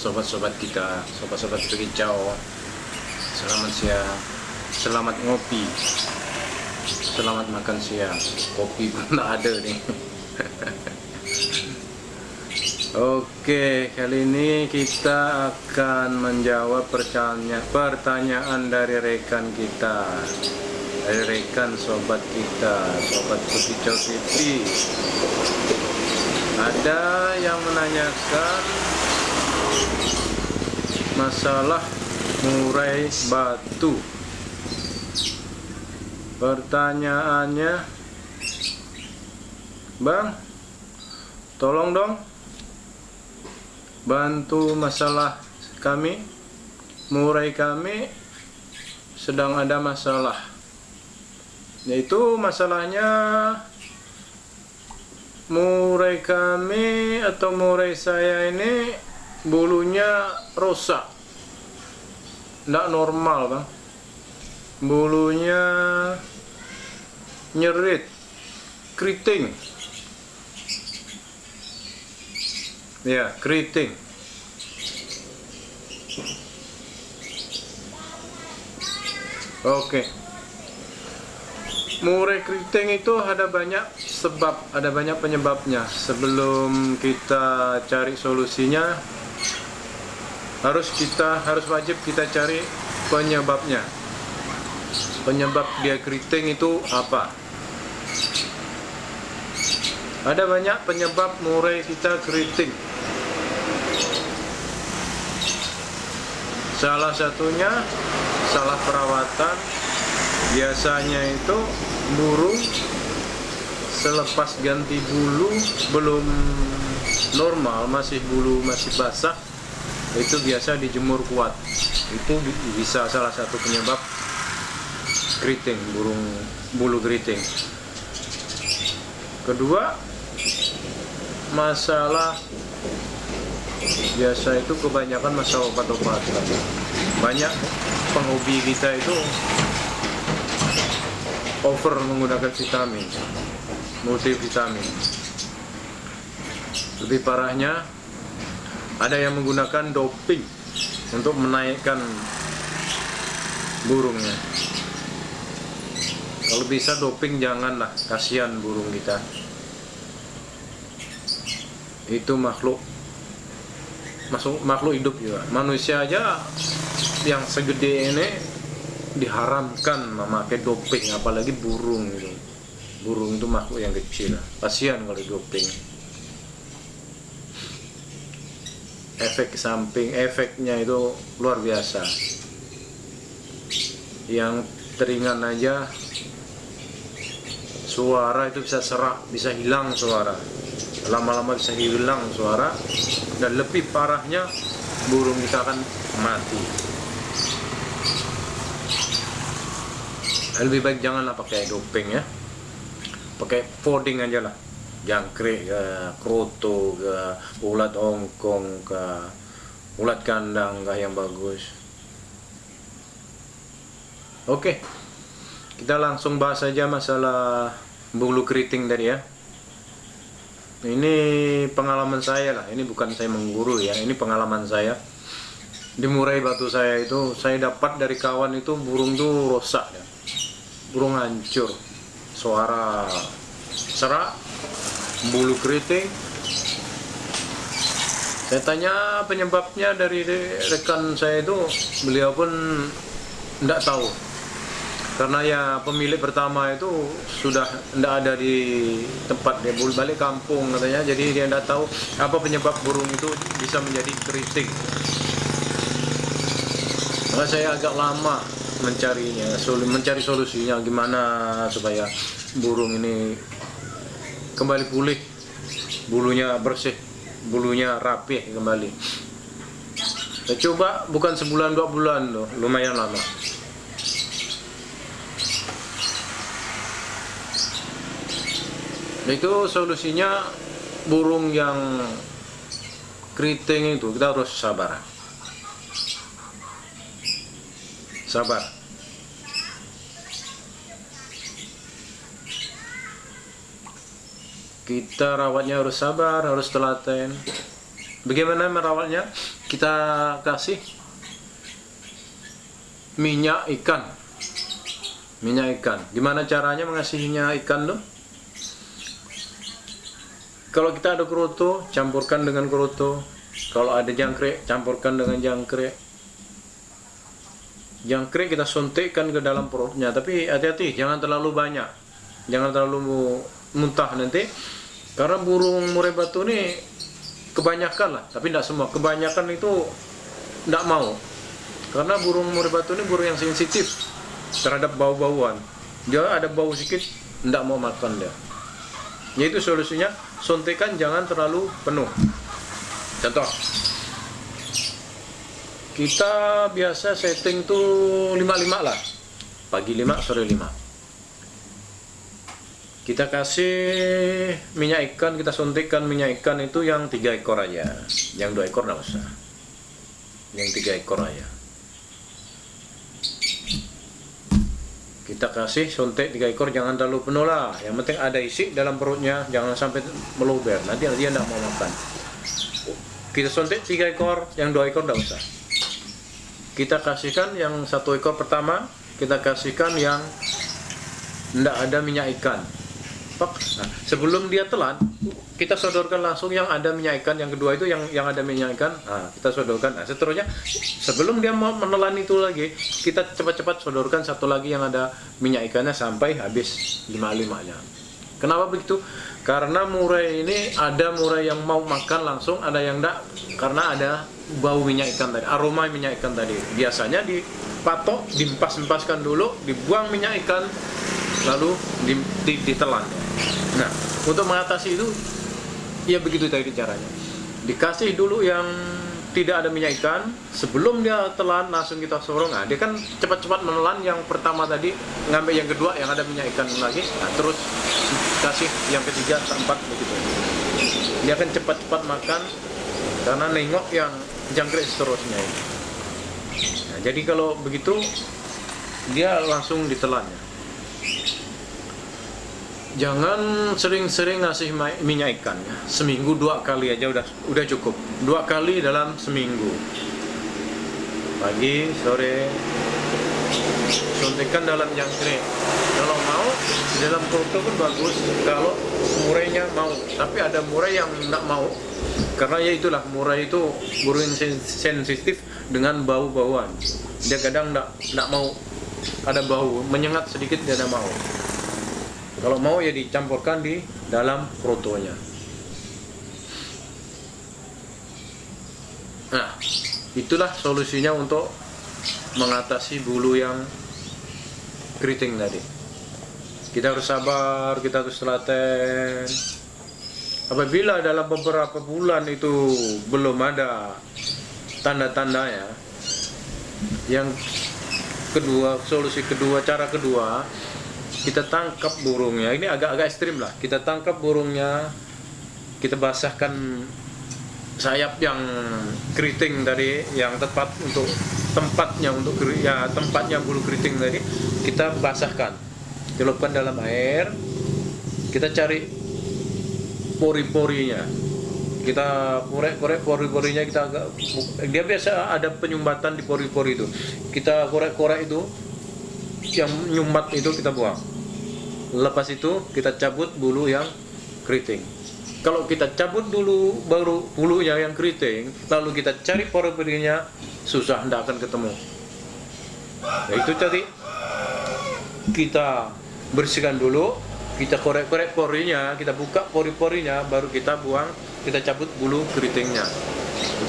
sobat-sobat kita, sobat-sobat kicau. Selamat siang, selamat ngopi, selamat makan siang. Kopi pun ada nih. Oke, kali ini kita akan menjawab pertanyaan pertanyaan dari rekan kita, dari rekan sobat kita, sobat Kicau TV. Ada yang menanyakan masalah murai batu. Pertanyaannya, Bang, tolong dong bantu masalah kami murai kami sedang ada masalah yaitu masalahnya murai kami atau murai saya ini bulunya rusak tidak normal bang bulunya nyerit keriting Ya, keriting. Oke. Murai keriting itu ada banyak sebab, ada banyak penyebabnya. Sebelum kita cari solusinya, harus kita harus wajib kita cari penyebabnya. Penyebab dia keriting itu apa? Ada banyak penyebab murai kita keriting. Salah satunya salah perawatan. Biasanya itu burung selepas ganti bulu belum normal, masih bulu masih basah, itu biasa dijemur kuat. Itu bisa salah satu penyebab keriting, burung bulu keriting. Kedua, masalah biasa itu kebanyakan masa obat-obatan banyak penghobi kita itu over menggunakan vitamin multivitamin lebih parahnya ada yang menggunakan doping untuk menaikkan burungnya. Kalau bisa doping janganlah kasihan burung kita. Itu makhluk masuk makhluk hidup juga. Manusia aja yang segede ini diharamkan memakai doping apalagi burung gitu. Burung itu makhluk yang kecil. Kasihan kalau doping efek samping efeknya itu luar biasa. Yang teringan aja suara itu bisa serak bisa hilang suara. Lama-lama bisa hilang suara dan lebih parahnya burung kita akan mati. Lebih baik janganlah pakai doping ya. Pakai folding aja lah jangkrik ke kroto ke ulat ongkong ke ulat kandang ke yang bagus. Oke kita langsung bahas saja masalah bulu keriting tadi ya. Ini pengalaman saya lah ini bukan saya mengguru ya ini pengalaman saya. Di murai batu saya itu saya dapat dari kawan itu burung tuh rusak ya. burung hancur suara serak bulu keriting. Saya tanya penyebabnya dari rekan saya itu beliau pun tidak tahu. Karena ya pemilik pertama itu sudah tidak ada di tempat dia balik kampung katanya. Jadi dia tidak tahu apa penyebab burung itu bisa menjadi keriting. Maka saya agak lama mencarinya mencari solusinya gimana supaya burung ini kembali pulih. Bulunya bersih bulunya rapi kembali. Saya coba bukan sebulan dua bulan loh. Lumayan lama. Itu solusinya burung yang keriting itu. Kita harus sabar. Sabar kita rawatnya harus sabar harus telaten. Bagaimana merawatnya? Kita kasih minyak ikan. Minyak ikan. Gimana caranya mengasihinya ikan tuh? Kalau kita ada kerutu campurkan dengan kerutu. Kalau ada jangkrik campurkan dengan jangkrik. Jangkrik kita suntikkan ke dalam perutnya tapi hati-hati jangan terlalu banyak. Jangan terlalu muntah nanti karena burung murai batu ini kebanyakan lah tapi tidak semua. Kebanyakan itu tidak mau. Karena burung murai batu ini burung yang sensitif terhadap bau-bauan. Dia ada bau sedikit tidak mau makan dia. Yaitu solusinya suntikan jangan terlalu penuh. Contoh. Kita biasa setting tuh 55 lah. Pagi 5 sore 5 kita kasih minyak ikan kita suntikkan minyak ikan itu yang tiga ekor aja. Yang dua ekor tidak usah. Yang tiga ekor aja. Kita kasih suntik tiga ekor jangan terlalu penuh lah. Yang penting ada isi dalam perutnya jangan sampai meluber. Nanti dia tidak mau makan. Kita suntik tiga ekor yang dua ekor tidak usah. Kita kasihkan yang satu ekor pertama kita kasihkan yang tidak ada minyak ikan nah, sebelum dia telan kita sodorkan langsung yang ada minyak ikan. Yang kedua itu yang yang ada minyak ikan. Nah, kita sodorkan. Nah, seterusnya sebelum dia mau menelan itu lagi kita cepat-cepat sodorkan satu lagi yang ada minyak ikannya sampai habis lima limanya kenapa begitu? Karena murai ini ada murai yang mau makan langsung ada yang enggak. Karena ada bau minyak ikan tadi aroma minyak ikan tadi. Biasanya dipatok dimpas-empaskan dulu dibuang minyak ikan lalu ditelan nah untuk mengatasi itu ya begitu tadi caranya. Dikasih dulu yang tidak ada minyak ikan sebelum dia telan langsung kita sorong. Nah, dia kan cepat-cepat menelan yang pertama tadi ngambil yang kedua yang ada minyak ikan lagi. Nah, terus kasih yang ketiga keempat begitu. Dia akan cepat-cepat makan karena nengok yang jangkrik seterusnya nah, jadi kalau begitu dia langsung ditelan ya jangan sering-sering ngasih minyak ikan ya. seminggu dua kali aja udah udah cukup. Dua kali dalam seminggu. Pagi sore. Suntikan dalam jangkrik. Kalau mau dalam foto pun bagus. Kalau murainya mau. Tapi ada murai yang tidak mau. Karena ya itulah murai itu burung sensitif dengan bau-bauan. Dia kadang tidak mau. Ada bau menyengat sedikit dia tidak mau kalau mau ya dicampurkan di dalam protonya. Nah, itulah solusinya untuk mengatasi bulu yang keriting tadi. Kita harus sabar, kita harus telaten. Apabila dalam beberapa bulan itu belum ada tanda-tandanya, yang kedua, solusi kedua, cara kedua, kita tangkap burungnya. Ini agak-agak ekstrim lah. Kita tangkap burungnya. Kita basahkan sayap yang keriting tadi yang tepat untuk tempatnya untuk ya tempatnya bulu keriting tadi kita basahkan. Celupkan dalam air. Kita cari pori-porinya. Kita korek-korek pori-porinya kita agak dia biasa ada penyumbatan di pori-pori itu. Kita korek-korek itu yang nyumbat itu kita buang. Lepas itu kita cabut bulu yang keriting. Kalau kita cabut dulu baru bulunya yang keriting lalu kita cari pori-porinya susah tidak akan ketemu. Nah, itu tadi. Kita bersihkan dulu kita korek-korek porinya kita buka pori-porinya baru kita buang kita cabut bulu keritingnya.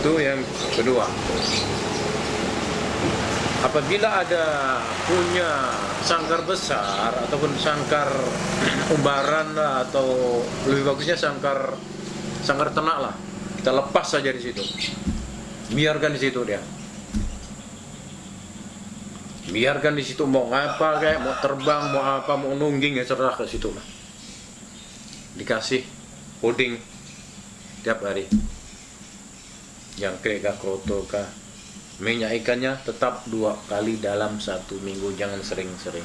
Itu yang kedua apabila ada punya sangkar besar ataupun sangkar umbaran lah, atau lebih bagusnya sangkar sangkar ternak lah kita lepas saja di situ. Biarkan di situ dia. Biarkan di situ mau ngapa kayak mau terbang mau apa mau nungging ya cerah ke situ lah. Dikasih puding tiap hari. Yang kira kroto kah minyak ikannya tetap dua kali dalam satu minggu. Jangan sering-sering.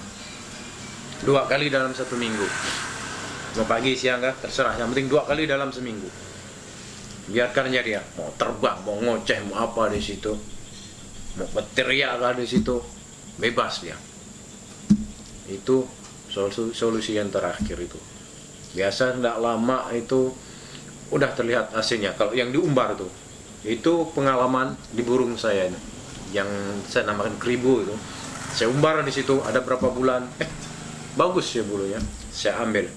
Dua kali dalam satu minggu. Mau pagi siang kah? Terserah. Yang penting dua kali dalam seminggu. Biarkan aja dia. Mau terbang mau ngoceh mau apa di situ. Mau berteriak lah di situ? Bebas dia. Itu solusi, solusi yang terakhir itu. Biasa tidak lama itu udah terlihat hasilnya kalau yang diumbar tuh itu pengalaman di burung saya ini yang saya namakan kribo itu. Saya umbar di situ ada berapa bulan. Eh bagus ya bulunya. Saya ambil.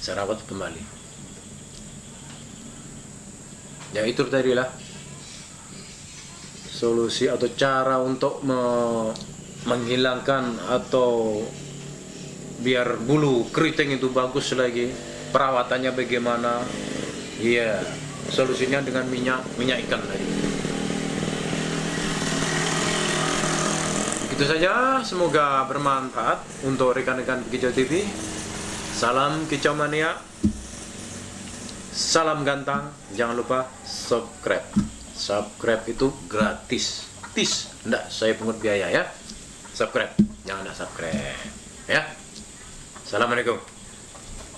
Saya rawat kembali. Ya itu tadi lah solusi atau cara untuk me menghilangkan atau biar bulu keriting itu bagus lagi. Perawatannya bagaimana? Iya solusinya dengan minyak minyak ikan tadi. Itu saja semoga bermanfaat untuk rekan-rekan Kicau TV salam kicau mania. Salam gantang. Jangan lupa subscribe. Subscribe itu gratis. Tis enggak saya pungut biaya ya. Subscribe. Jangan ada subscribe. Ya. Assalamualaikum